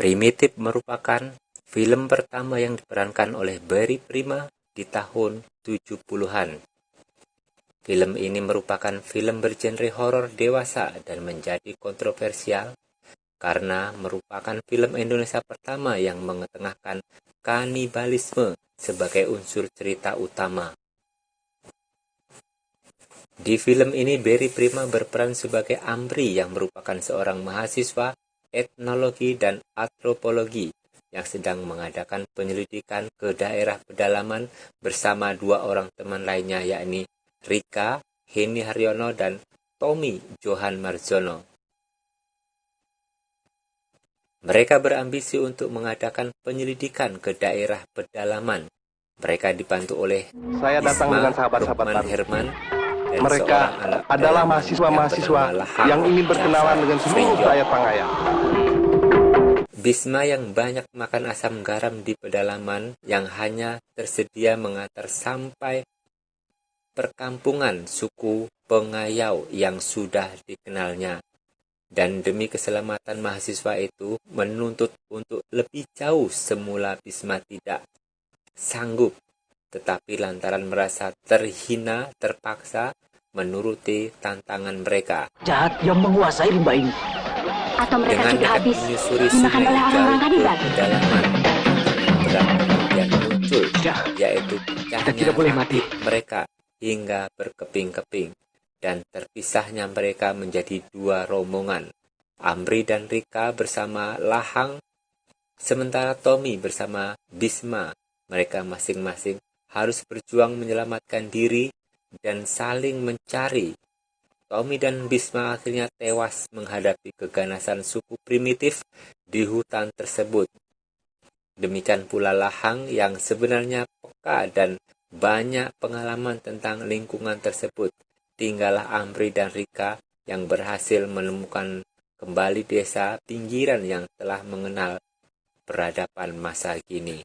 Primitive merupakan film pertama yang diperankan oleh Barry Prima di tahun 70-an. Film ini merupakan film bergenre horor dewasa dan menjadi kontroversial karena merupakan film Indonesia pertama yang mengetengahkan kanibalisme sebagai unsur cerita utama. Di film ini Barry Prima berperan sebagai Amri yang merupakan seorang mahasiswa etnologi dan antropologi yang sedang mengadakan penyelidikan ke daerah pedalaman bersama dua orang teman lainnya yakni Rika, Heni Haryono, dan Tommy Johan Marzono. Mereka berambisi untuk mengadakan penyelidikan ke daerah pedalaman. Mereka dibantu oleh Saya datang Isma dengan sahabat-sahabat. Herman dan Mereka adalah mahasiswa-mahasiswa yang, yang ingin berkenalan dengan seluruh rakyat Pangaya. Bisma yang banyak makan asam garam di pedalaman yang hanya tersedia mengantar sampai perkampungan suku Pengayau yang sudah dikenalnya. Dan demi keselamatan mahasiswa itu menuntut untuk lebih jauh semula Bisma tidak sanggup. Tetapi lantaran merasa terhina terpaksa menuruti tantangan mereka. jahat yang menguasai rimba ini. Atau mereka dengan sudah habis menyusuri dimakan oleh orang-orang kanibal. pedalaman kemudian muncul Tidak, yaitu kita tidak boleh mati. mereka hingga berkeping-keping dan terpisahnya mereka menjadi dua rombongan Amri dan Rika bersama Lahang sementara Tommy bersama Bisma mereka masing-masing harus berjuang menyelamatkan diri dan saling mencari Tommy dan Bisma akhirnya tewas menghadapi keganasan suku primitif di hutan tersebut. Demikian pula Lahang yang sebenarnya peka dan banyak pengalaman tentang lingkungan tersebut. Tinggallah Amri dan Rika yang berhasil menemukan kembali desa pinggiran yang telah mengenal peradaban masa kini.